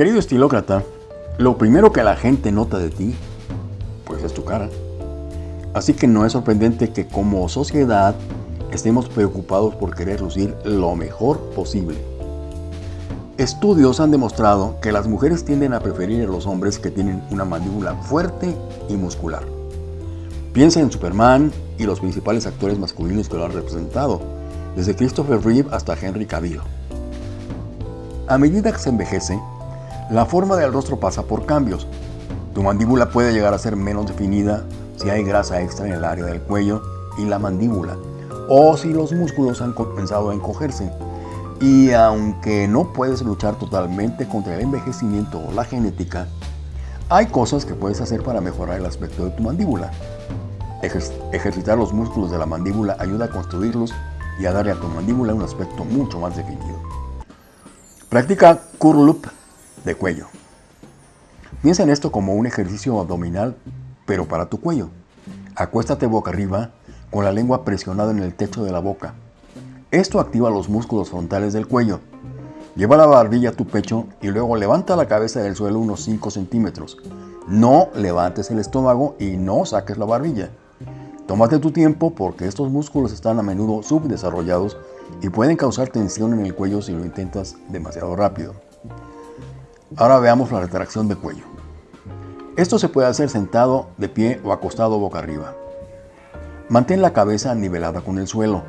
Querido estilócrata, lo primero que la gente nota de ti, pues es tu cara. Así que no es sorprendente que como sociedad estemos preocupados por querer lucir lo mejor posible. Estudios han demostrado que las mujeres tienden a preferir a los hombres que tienen una mandíbula fuerte y muscular. Piensa en Superman y los principales actores masculinos que lo han representado, desde Christopher Reeve hasta Henry Cavill. A medida que se envejece, la forma del rostro pasa por cambios. Tu mandíbula puede llegar a ser menos definida si hay grasa extra en el área del cuello y la mandíbula, o si los músculos han comenzado a encogerse. Y aunque no puedes luchar totalmente contra el envejecimiento o la genética, hay cosas que puedes hacer para mejorar el aspecto de tu mandíbula. ejercitar los músculos de la mandíbula ayuda a construirlos y a darle a tu mandíbula un aspecto mucho más definido. Practica curl de cuello. Piensa en esto como un ejercicio abdominal, pero para tu cuello. Acuéstate boca arriba con la lengua presionada en el techo de la boca. Esto activa los músculos frontales del cuello. Lleva la barbilla a tu pecho y luego levanta la cabeza del suelo unos 5 centímetros. No levantes el estómago y no saques la barbilla. Tómate tu tiempo porque estos músculos están a menudo subdesarrollados y pueden causar tensión en el cuello si lo intentas demasiado rápido. Ahora veamos la retracción de cuello. Esto se puede hacer sentado, de pie o acostado boca arriba. Mantén la cabeza nivelada con el suelo.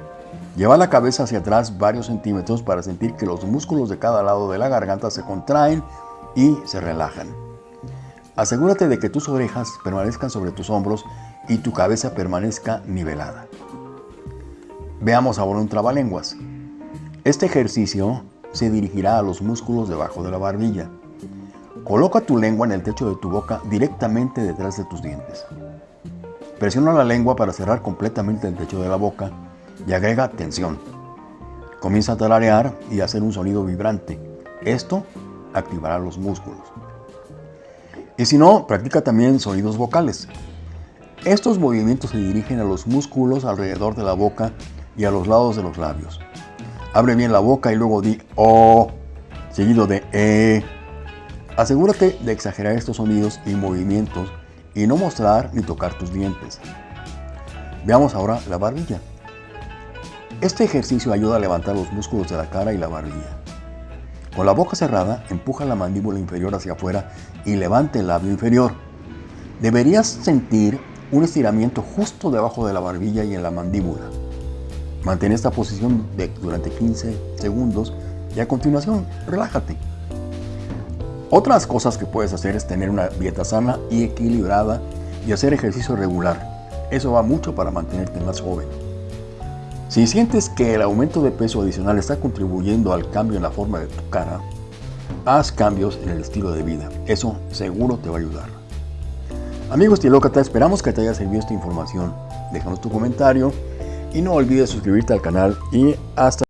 Lleva la cabeza hacia atrás varios centímetros para sentir que los músculos de cada lado de la garganta se contraen y se relajan. Asegúrate de que tus orejas permanezcan sobre tus hombros y tu cabeza permanezca nivelada. Veamos ahora un trabalenguas. Este ejercicio se dirigirá a los músculos debajo de la barbilla. Coloca tu lengua en el techo de tu boca directamente detrás de tus dientes. Presiona la lengua para cerrar completamente el techo de la boca y agrega tensión. Comienza a talarear y hacer un sonido vibrante. Esto activará los músculos. Y si no, practica también sonidos vocales. Estos movimientos se dirigen a los músculos alrededor de la boca y a los lados de los labios. Abre bien la boca y luego di O, seguido de E. Asegúrate de exagerar estos sonidos y movimientos y no mostrar ni tocar tus dientes. Veamos ahora la barbilla. Este ejercicio ayuda a levantar los músculos de la cara y la barbilla. Con la boca cerrada, empuja la mandíbula inferior hacia afuera y levante el labio inferior. Deberías sentir un estiramiento justo debajo de la barbilla y en la mandíbula. Mantén esta posición durante 15 segundos y a continuación relájate. Otras cosas que puedes hacer es tener una dieta sana y equilibrada y hacer ejercicio regular. Eso va mucho para mantenerte más joven. Si sientes que el aumento de peso adicional está contribuyendo al cambio en la forma de tu cara, haz cambios en el estilo de vida. Eso seguro te va a ayudar. Amigos estilócrata, esperamos que te haya servido esta información. Déjanos tu comentario y no olvides suscribirte al canal y hasta